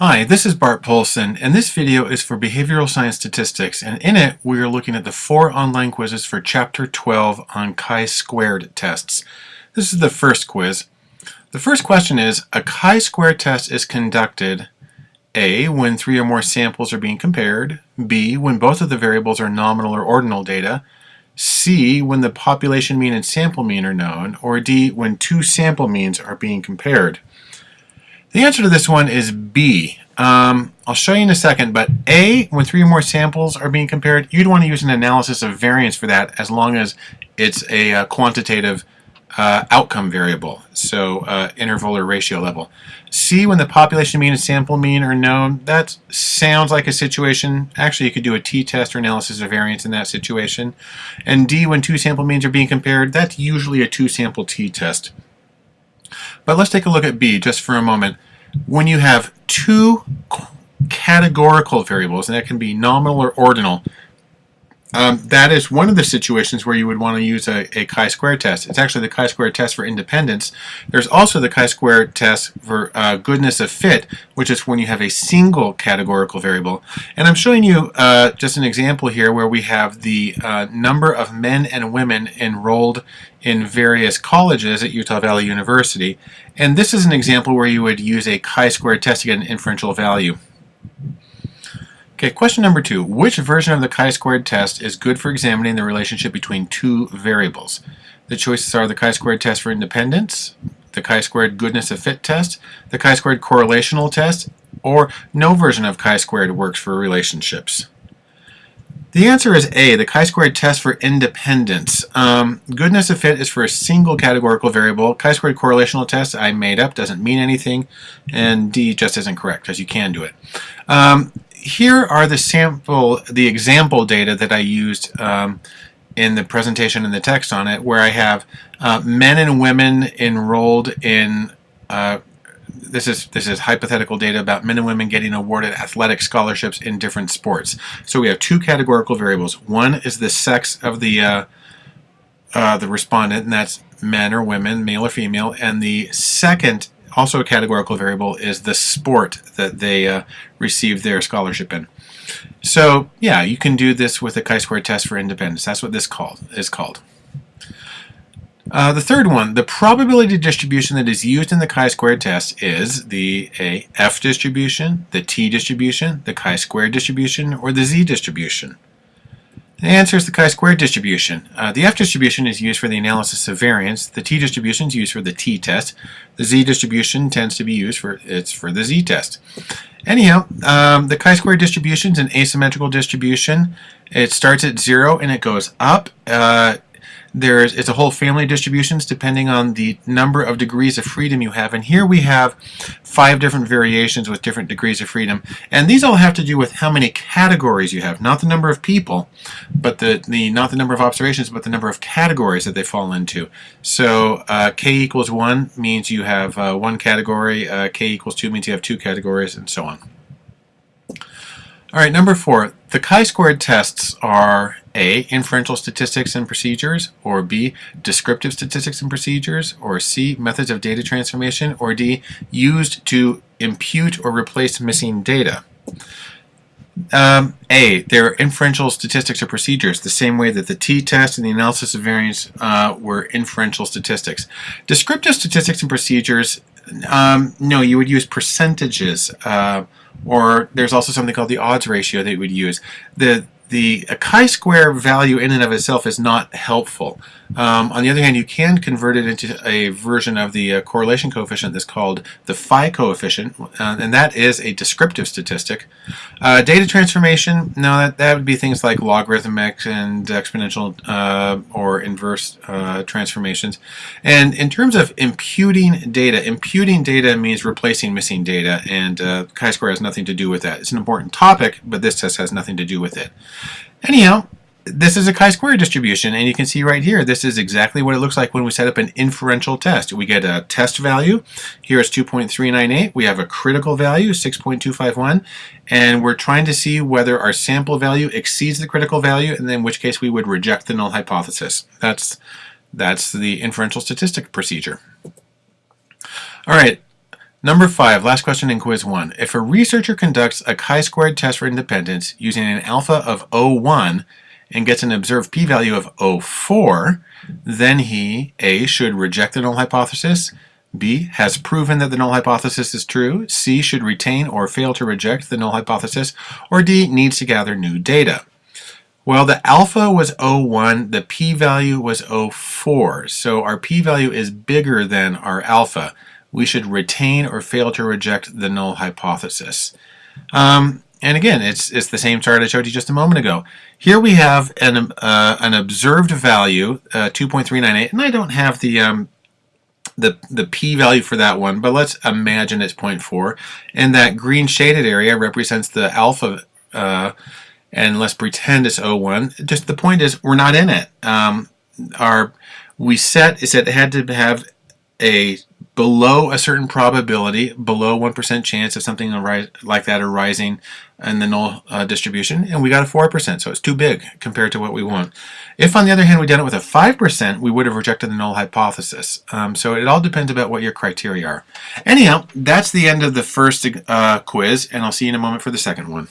Hi, this is Bart Poulson, and this video is for Behavioral Science Statistics, and in it we are looking at the four online quizzes for Chapter 12 on chi-squared tests. This is the first quiz. The first question is, a chi-squared test is conducted A. When three or more samples are being compared, B. When both of the variables are nominal or ordinal data, C. When the population mean and sample mean are known, or D. When two sample means are being compared. The answer to this one is B. Um, I'll show you in a second, but A, when three or more samples are being compared, you'd want to use an analysis of variance for that as long as it's a uh, quantitative uh, outcome variable, so uh, interval or ratio level. C, when the population mean and sample mean are known, that sounds like a situation. Actually, you could do a t-test or analysis of variance in that situation. And D, when two sample means are being compared, that's usually a two-sample t-test. But let's take a look at B just for a moment. When you have two categorical variables, and that can be nominal or ordinal, um, that is one of the situations where you would want to use a, a chi-square test. It's actually the chi-square test for independence. There's also the chi-square test for uh, goodness of fit, which is when you have a single categorical variable. And I'm showing you uh, just an example here where we have the uh, number of men and women enrolled in various colleges at Utah Valley University. And this is an example where you would use a chi-square test to get an inferential value. Okay, question number two. Which version of the chi-squared test is good for examining the relationship between two variables? The choices are the chi-squared test for independence, the chi-squared goodness of fit test, the chi-squared correlational test, or no version of chi-squared works for relationships. The answer is A, the chi-squared test for independence. Um, goodness of fit is for a single categorical variable. Chi-squared correlational test I made up, doesn't mean anything, and D just isn't correct, because you can do it. Um, here are the sample, the example data that I used um, in the presentation and the text on it, where I have uh, men and women enrolled in. Uh, this is this is hypothetical data about men and women getting awarded athletic scholarships in different sports. So we have two categorical variables. One is the sex of the uh, uh the respondent, and that's men or women, male or female, and the second also a categorical variable is the sport that they uh, received their scholarship in. So yeah, you can do this with a chi-square test for independence. That's what this called is called. Uh, the third one, the probability distribution that is used in the chi-square test is the a f distribution, the t distribution, the chi-square distribution, or the z distribution. The answer is the chi-square distribution. Uh, the F distribution is used for the analysis of variance. The T distribution is used for the t-test. The Z distribution tends to be used for it's for the z-test. Anyhow, um, the chi-square distribution is an asymmetrical distribution. It starts at zero and it goes up. Uh, there's it's a whole family of distributions depending on the number of degrees of freedom you have. And here we have five different variations with different degrees of freedom. And these all have to do with how many categories you have, not the number of people, but the, the not the number of observations, but the number of categories that they fall into. So uh, k equals 1 means you have uh, one category, uh, k equals 2 means you have two categories, and so on. All right, number four, the chi-squared tests are A, inferential statistics and procedures, or B, descriptive statistics and procedures, or C, methods of data transformation, or D, used to impute or replace missing data. Um, A, they're inferential statistics or procedures, the same way that the t-test and the analysis of variance uh, were inferential statistics. Descriptive statistics and procedures, um, no, you would use percentages. Uh, or there's also something called the odds ratio that you would use. The the chi-square value in and of itself is not helpful. Um, on the other hand, you can convert it into a version of the uh, correlation coefficient that's called the phi coefficient, uh, and that is a descriptive statistic. Uh, data transformation, no, that, that would be things like logarithmic and exponential uh, or inverse uh, transformations. And in terms of imputing data, imputing data means replacing missing data, and uh, chi-square has nothing to do with that. It's an important topic, but this test has nothing to do with it. Anyhow, this is a chi-square distribution, and you can see right here, this is exactly what it looks like when we set up an inferential test. We get a test value, here it's 2.398, we have a critical value, 6.251, and we're trying to see whether our sample value exceeds the critical value, and then in which case we would reject the null hypothesis. That's, that's the inferential statistic procedure. All right, Number five, last question in quiz one. If a researcher conducts a chi-squared test for independence using an alpha of 0.1 and gets an observed p-value of 0.4, then he A. should reject the null hypothesis, B. has proven that the null hypothesis is true, C. should retain or fail to reject the null hypothesis, or D. needs to gather new data. Well, the alpha was 0.1, the p-value was 0.4, so our p-value is bigger than our alpha we should retain or fail to reject the null hypothesis. Um, and again, it's, it's the same chart I showed you just a moment ago. Here we have an, uh, an observed value, uh, 2.398, and I don't have the, um, the, the p-value for that one, but let's imagine it's 0.4. And that green shaded area represents the alpha, uh, and let's pretend it's 0.1. Just the point is, we're not in it. Um, our we set is that it had to have a below a certain probability, below 1% chance of something like that arising in the null uh, distribution, and we got a 4%, so it's too big compared to what we want. If, on the other hand, we'd done it with a 5%, we would have rejected the null hypothesis. Um, so it all depends about what your criteria are. Anyhow, that's the end of the first uh, quiz, and I'll see you in a moment for the second one.